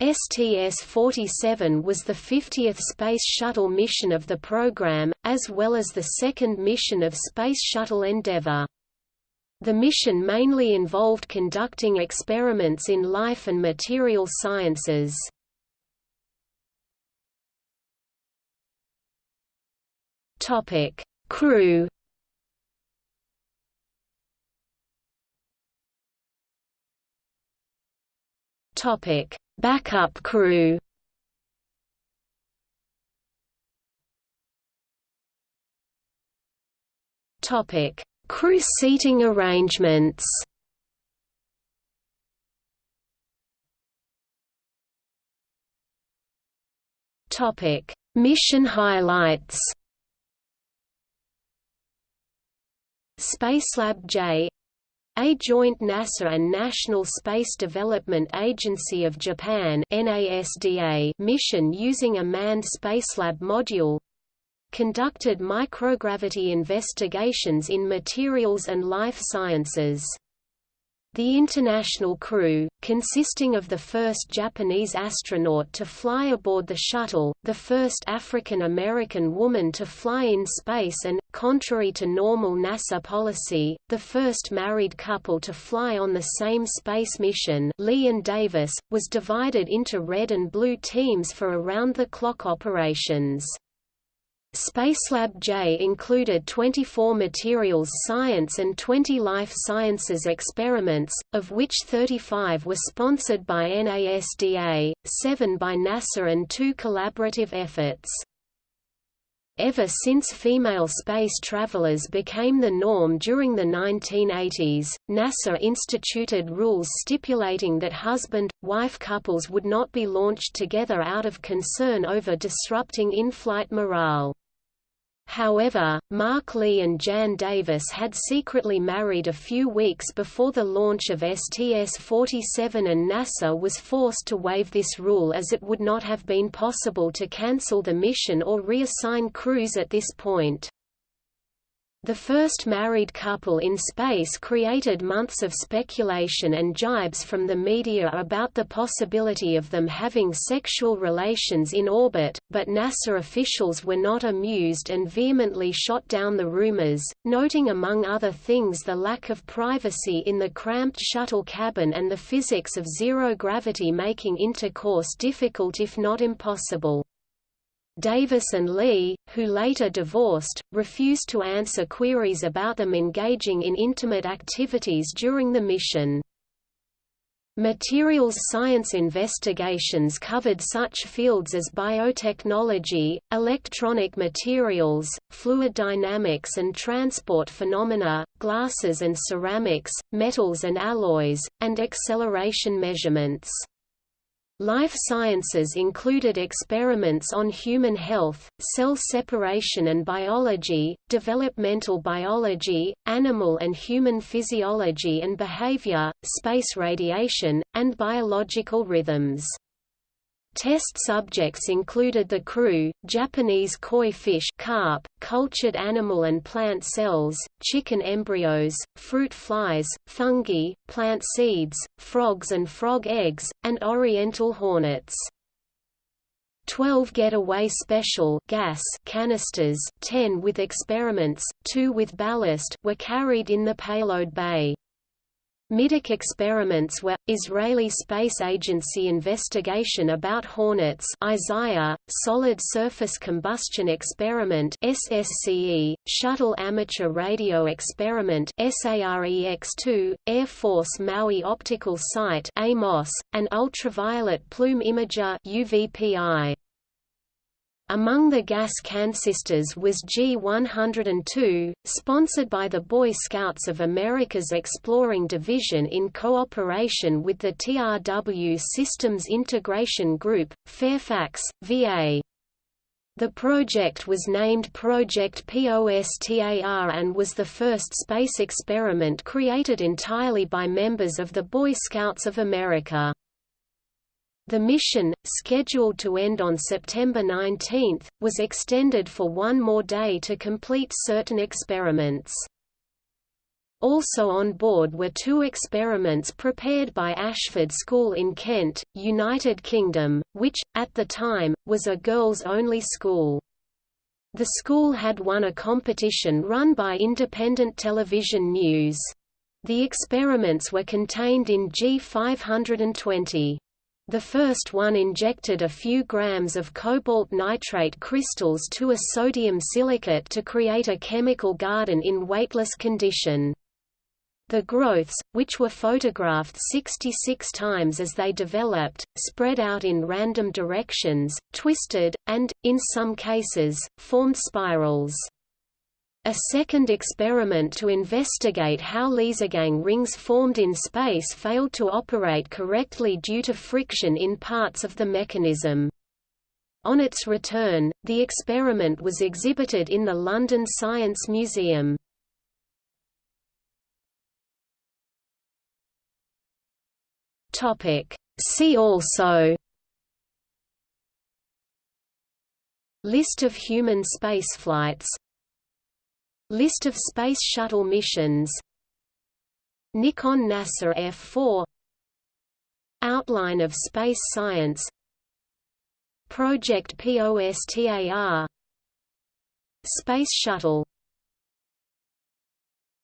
STS-47 was the 50th Space Shuttle mission of the program, as well as the second mission of Space Shuttle Endeavour. The mission mainly involved conducting experiments in life and material sciences. Topic: Crew. Topic: Backup crew. Topic: Crew seating arrangements. Topic: Mission highlights. Spacelab J a joint NASA and National Space Development Agency of Japan mission using a manned Spacelab module conducted microgravity investigations in materials and life sciences. The international crew, consisting of the first Japanese astronaut to fly aboard the shuttle, the first African-American woman to fly in space and, contrary to normal NASA policy, the first married couple to fly on the same space mission Lee and Davis, was divided into red and blue teams for around-the-clock operations. Spacelab J included 24 materials science and 20 life sciences experiments, of which 35 were sponsored by NASDA, 7 by NASA and 2 collaborative efforts. Ever since female space travelers became the norm during the 1980s, NASA instituted rules stipulating that husband-wife couples would not be launched together out of concern over disrupting in-flight morale. However, Mark Lee and Jan Davis had secretly married a few weeks before the launch of STS-47 and NASA was forced to waive this rule as it would not have been possible to cancel the mission or reassign crews at this point. The first married couple in space created months of speculation and jibes from the media about the possibility of them having sexual relations in orbit, but NASA officials were not amused and vehemently shot down the rumors, noting among other things the lack of privacy in the cramped shuttle cabin and the physics of zero gravity making intercourse difficult if not impossible. Davis and Lee, who later divorced, refused to answer queries about them engaging in intimate activities during the mission. Materials science investigations covered such fields as biotechnology, electronic materials, fluid dynamics and transport phenomena, glasses and ceramics, metals and alloys, and acceleration measurements. Life sciences included experiments on human health, cell separation and biology, developmental biology, animal and human physiology and behavior, space radiation, and biological rhythms. Test subjects included the crew, Japanese koi fish carp, cultured animal and plant cells, chicken embryos, fruit flies, fungi, plant seeds, frogs and frog eggs, and oriental hornets. 12 Getaway Special gas canisters 10 with experiments, 2 with ballast were carried in the payload bay. Middeck experiments were, Israeli Space Agency investigation about Hornets Isaiah, Solid Surface Combustion Experiment SSCE, Shuttle Amateur Radio Experiment SAREX-2, Air Force Maui Optical Site AMOS, and Ultraviolet Plume Imager UVPI. Among the gas cansisters was G102, sponsored by the Boy Scouts of America's Exploring Division in cooperation with the TRW Systems Integration Group, Fairfax, VA. The project was named Project POSTAR and was the first space experiment created entirely by members of the Boy Scouts of America. The mission, scheduled to end on September 19, was extended for one more day to complete certain experiments. Also on board were two experiments prepared by Ashford School in Kent, United Kingdom, which, at the time, was a girls-only school. The school had won a competition run by Independent Television News. The experiments were contained in G520. The first one injected a few grams of cobalt nitrate crystals to a sodium silicate to create a chemical garden in weightless condition. The growths, which were photographed 66 times as they developed, spread out in random directions, twisted, and, in some cases, formed spirals. A second experiment to investigate how Liesegang rings formed in space failed to operate correctly due to friction in parts of the mechanism. On its return, the experiment was exhibited in the London Science Museum. See also List of human spaceflights List of Space Shuttle missions. Nikon NASA F4 Outline of space science. Project POSTAR Space Shuttle